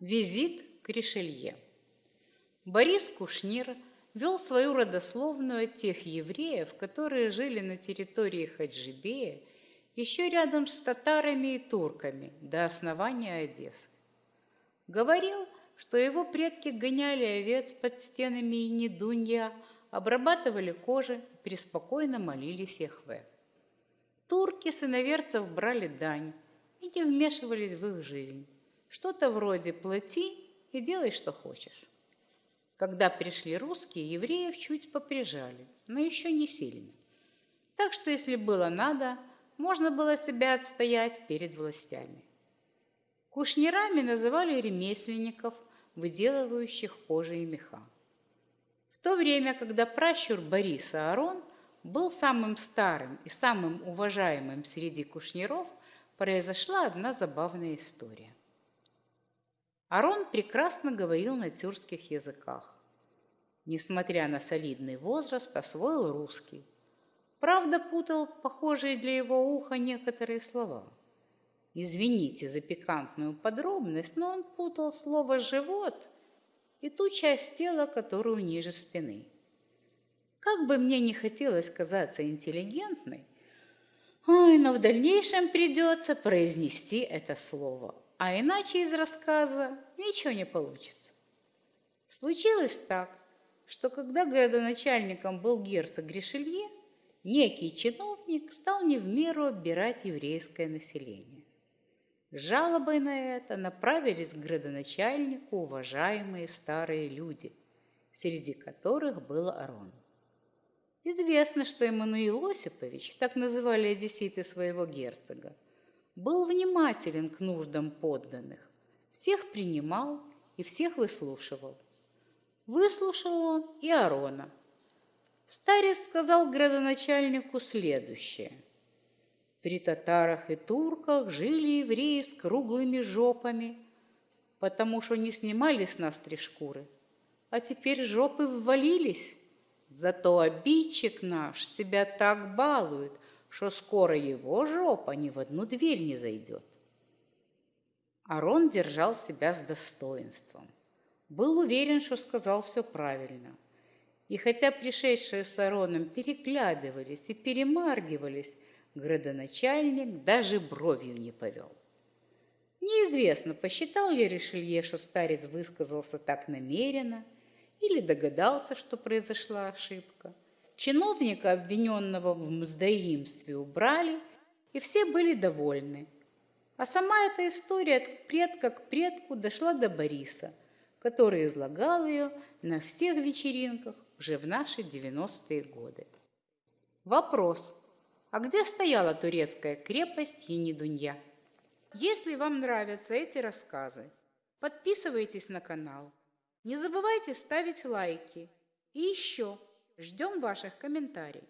Визит к Ришелье. Борис Кушнир вел свою родословную от тех евреев, которые жили на территории Хаджибея, еще рядом с татарами и турками до основания Одессы. Говорил, что его предки гоняли овец под стенами Недунья, обрабатывали кожи, преспокойно молились Яхве. Турки с иноверцев брали дань и не вмешивались в их жизнь. Что-то вроде «плати и делай, что хочешь». Когда пришли русские, евреев чуть поприжали, но еще не сильно. Так что, если было надо, можно было себя отстоять перед властями. Кушнирами называли ремесленников, выделывающих кожи и меха. То время, когда пращур Бориса Арон был самым старым и самым уважаемым среди кушниров, произошла одна забавная история. Арон прекрасно говорил на тюркских языках. Несмотря на солидный возраст, освоил русский. Правда, путал похожие для его уха некоторые слова. Извините за пикантную подробность, но он путал слово «живот» и ту часть тела, которую ниже спины. Как бы мне не хотелось казаться интеллигентной, ой, но в дальнейшем придется произнести это слово – а иначе из рассказа ничего не получится. Случилось так, что когда городоначальником был герцог Гришелье, некий чиновник стал не в меру оббирать еврейское население. С жалобой на это направились к градоначальнику уважаемые старые люди, среди которых был Арон. Известно, что Эммануил Осипович, так называли одесситы своего герцога, был внимателен к нуждам подданных, всех принимал и всех выслушивал. Выслушал он и Арона. Старец сказал градоначальнику следующее. При татарах и турках жили евреи с круглыми жопами, потому что не снимали с нас три шкуры, а теперь жопы ввалились. Зато обидчик наш себя так балует, что скоро его жопа ни в одну дверь не зайдет. Арон держал себя с достоинством. Был уверен, что сказал все правильно. И хотя пришедшие с Ароном переглядывались и перемаргивались, градоначальник даже бровью не повел. Неизвестно, посчитал ли Ришелье, что старец высказался так намеренно, или догадался, что произошла ошибка – Чиновника, обвиненного в мздоимстве, убрали, и все были довольны. А сама эта история от предка к предку дошла до Бориса, который излагал ее на всех вечеринках уже в наши 90-е годы. Вопрос. А где стояла турецкая крепость Енидунья? Если вам нравятся эти рассказы, подписывайтесь на канал. Не забывайте ставить лайки. И еще – Ждем ваших комментариев.